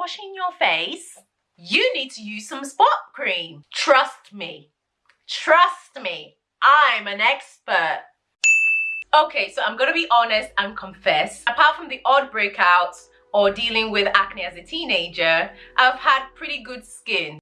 washing your face, you need to use some spot cream. Trust me. Trust me. I'm an expert. Okay, so I'm gonna be honest and confess. Apart from the odd breakouts or dealing with acne as a teenager, I've had pretty good skin.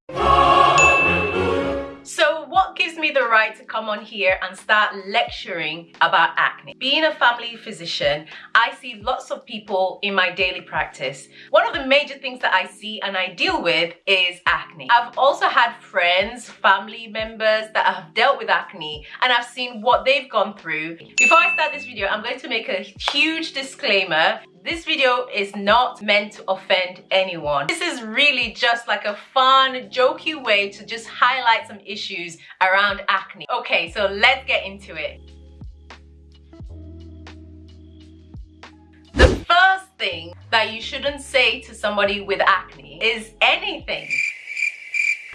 So what gives me the right to come on here and start lecturing about acne? Being a family physician, I see lots of people in my daily practice. One of the major things that I see and I deal with is acne. I've also had friends, family members that have dealt with acne and I've seen what they've gone through. Before I start this video, I'm going to make a huge disclaimer this video is not meant to offend anyone. This is really just like a fun, jokey way to just highlight some issues around acne. Okay, so let's get into it. The first thing that you shouldn't say to somebody with acne is anything.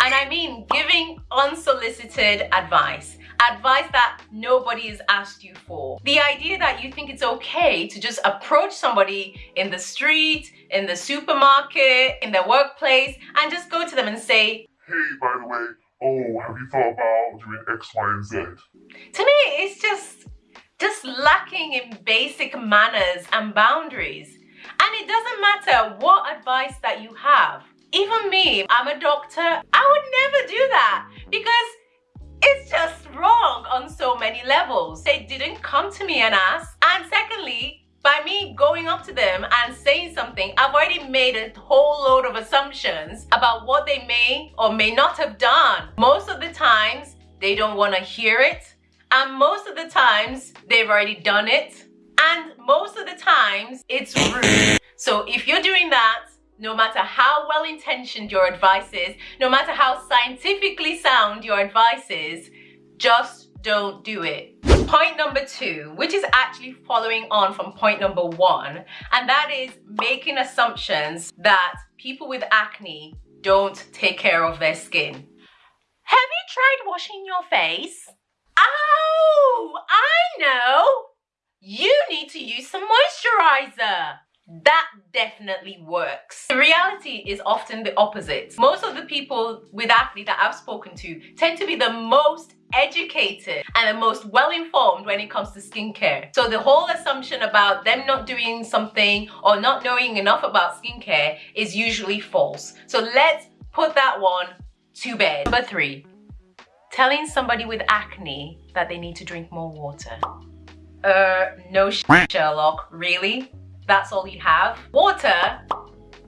And I mean giving unsolicited advice advice that nobody has asked you for. The idea that you think it's okay to just approach somebody in the street, in the supermarket, in the workplace, and just go to them and say, Hey, by the way, oh, have you thought about doing X, Y, and Z? To me, it's just, just lacking in basic manners and boundaries. And it doesn't matter what advice that you have. Even me, I'm a doctor, I would never do that because it's just wrong on so many levels. They didn't come to me and ask. And secondly, by me going up to them and saying something, I've already made a whole load of assumptions about what they may or may not have done. Most of the times, they don't want to hear it. And most of the times, they've already done it. And most of the times, it's rude. So if you're doing that, no matter how well intentioned your advice is, no matter how scientifically sound your advice is, just don't do it. Point number two, which is actually following on from point number one, and that is making assumptions that people with acne don't take care of their skin. Have you tried washing your face? Oh, I know! You need to use some moisturizer that definitely works. The reality is often the opposite. Most of the people with acne that I've spoken to tend to be the most educated and the most well-informed when it comes to skincare. So the whole assumption about them not doing something or not knowing enough about skincare is usually false. So let's put that one to bed. Number three, telling somebody with acne that they need to drink more water. Uh, no Sherlock, really? That's all you have. Water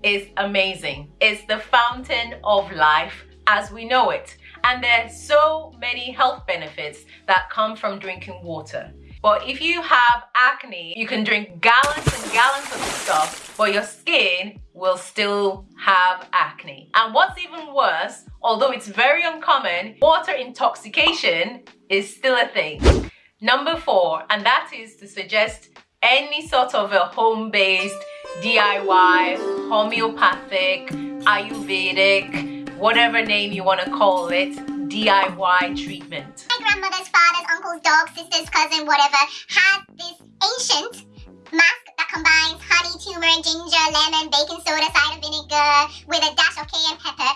is amazing. It's the fountain of life as we know it. And there's so many health benefits that come from drinking water. But if you have acne, you can drink gallons and gallons of this stuff, but your skin will still have acne. And what's even worse, although it's very uncommon, water intoxication is still a thing. Number four, and that is to suggest any sort of a home-based DIY, homeopathic, Ayurvedic, whatever name you want to call it, DIY treatment. My grandmother's father's uncle's dog, sister's cousin, whatever, had this ancient mask that combines honey, turmeric, ginger, lemon, baking soda, cider vinegar with a dash of cayenne pepper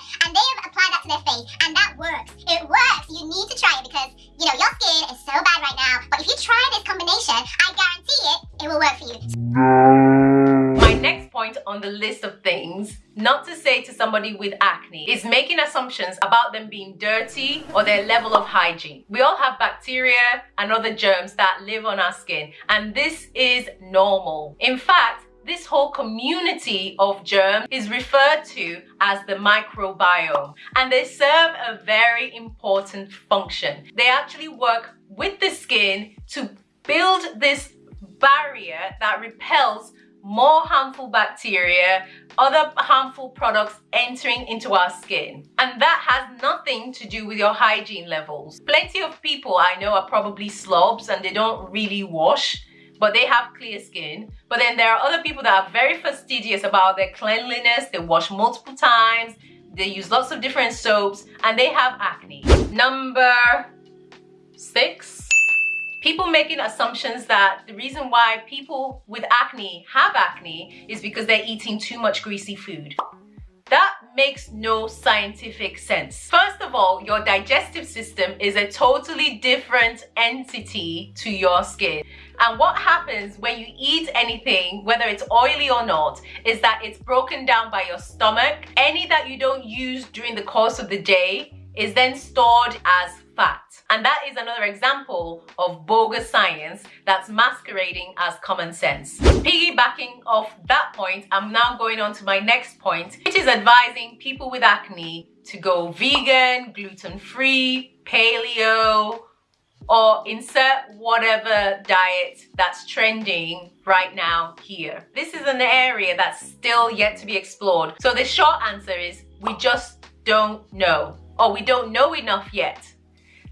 somebody with acne is making assumptions about them being dirty or their level of hygiene. We all have bacteria and other germs that live on our skin and this is normal. In fact, this whole community of germs is referred to as the microbiome and they serve a very important function. They actually work with the skin to build this barrier that repels more harmful bacteria, other harmful products entering into our skin. And that has nothing to do with your hygiene levels. Plenty of people I know are probably slobs and they don't really wash but they have clear skin. But then there are other people that are very fastidious about their cleanliness. They wash multiple times. They use lots of different soaps and they have acne. Number six, people making assumptions that the reason why people with acne have acne is because they're eating too much greasy food. That makes no scientific sense. First of all, your digestive system is a totally different entity to your skin. And what happens when you eat anything, whether it's oily or not, is that it's broken down by your stomach. Any that you don't use during the course of the day is then stored as fat. And that is another example of bogus science that's masquerading as common sense. Piggybacking off that point, I'm now going on to my next point, which is advising people with acne to go vegan, gluten-free, paleo, or insert whatever diet that's trending right now here. This is an area that's still yet to be explored. So the short answer is we just don't know or we don't know enough yet.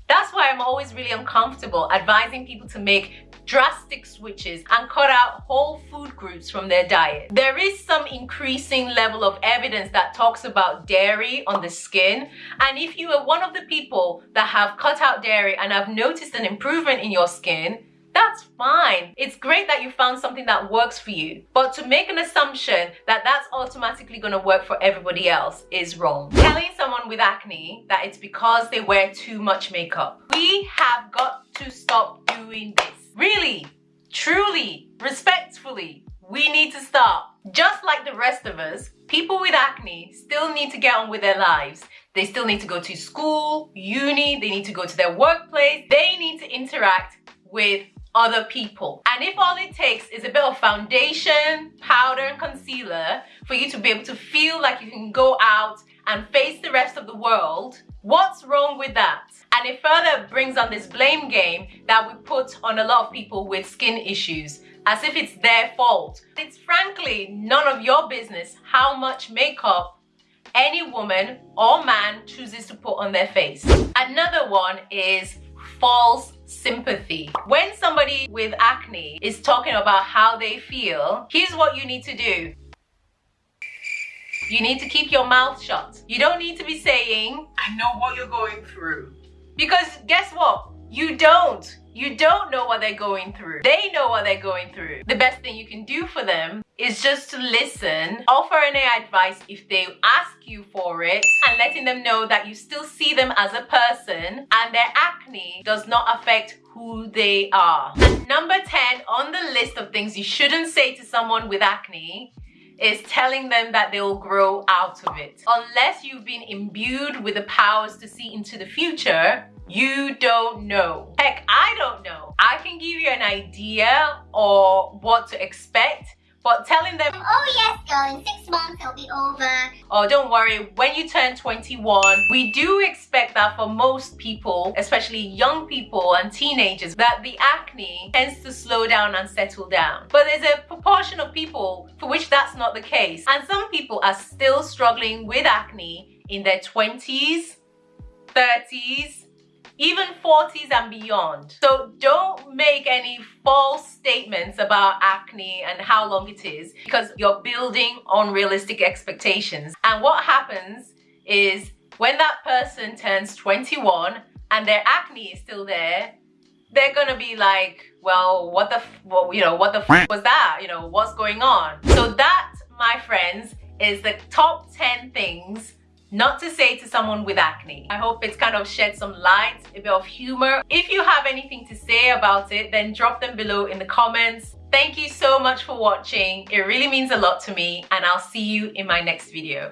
That's why I'm always really uncomfortable advising people to make drastic switches and cut out whole food groups from their diet. There is some increasing level of evidence that talks about dairy on the skin. And if you are one of the people that have cut out dairy and have noticed an improvement in your skin, that's fine. It's great that you found something that works for you. But to make an assumption that that's automatically going to work for everybody else is wrong. Telling someone with acne that it's because they wear too much makeup. We have got to stop doing this. Really, truly, respectfully, we need to stop. Just like the rest of us, people with acne still need to get on with their lives. They still need to go to school, uni, they need to go to their workplace, they need to interact with other people. And if all it takes is a bit of foundation, powder and concealer for you to be able to feel like you can go out and face the rest of the world, what's wrong with that? And it further brings on this blame game that we put on a lot of people with skin issues as if it's their fault. It's frankly none of your business how much makeup any woman or man chooses to put on their face. Another one is false sympathy. When somebody with acne is talking about how they feel, here's what you need to do. You need to keep your mouth shut. You don't need to be saying, I know what you're going through. Because guess what? You don't. You don't know what they're going through. They know what they're going through. The best thing you can do for them is just to listen, offer any advice if they ask you for it, and letting them know that you still see them as a person and their acne does not affect who they are. Number 10 on the list of things you shouldn't say to someone with acne is telling them that they will grow out of it. Unless you've been imbued with the powers to see into the future, you don't know. Heck, I don't know. I can give you an idea or what to expect, but telling them, oh yes, girl, in six months it'll be over. Oh, don't worry, when you turn 21, we do expect that for most people, especially young people and teenagers, that the acne tends to slow down and settle down. But there's a proportion of people for which that's not the case. And some people are still struggling with acne in their 20s, 30s, even 40s and beyond. So don't make any false statements about acne and how long it is because you're building unrealistic expectations. And what happens is when that person turns 21 and their acne is still there, they're gonna be like, well, what the, well, you know, what the was that? You know, what's going on? So that, my friends, is the top 10 things not to say to someone with acne. I hope it's kind of shed some light, a bit of humor. If you have anything to say about it, then drop them below in the comments. Thank you so much for watching. It really means a lot to me and I'll see you in my next video.